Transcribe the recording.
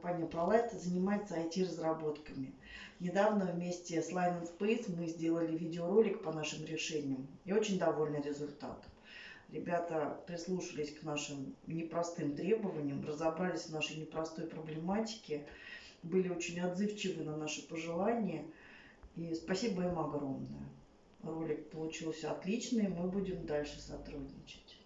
компания ProLight занимается IT-разработками. Недавно вместе с Line Space мы сделали видеоролик по нашим решениям и очень довольны результатом. Ребята прислушались к нашим непростым требованиям, разобрались в нашей непростой проблематике, были очень отзывчивы на наши пожелания. И спасибо им огромное. Ролик получился отличный, мы будем дальше сотрудничать.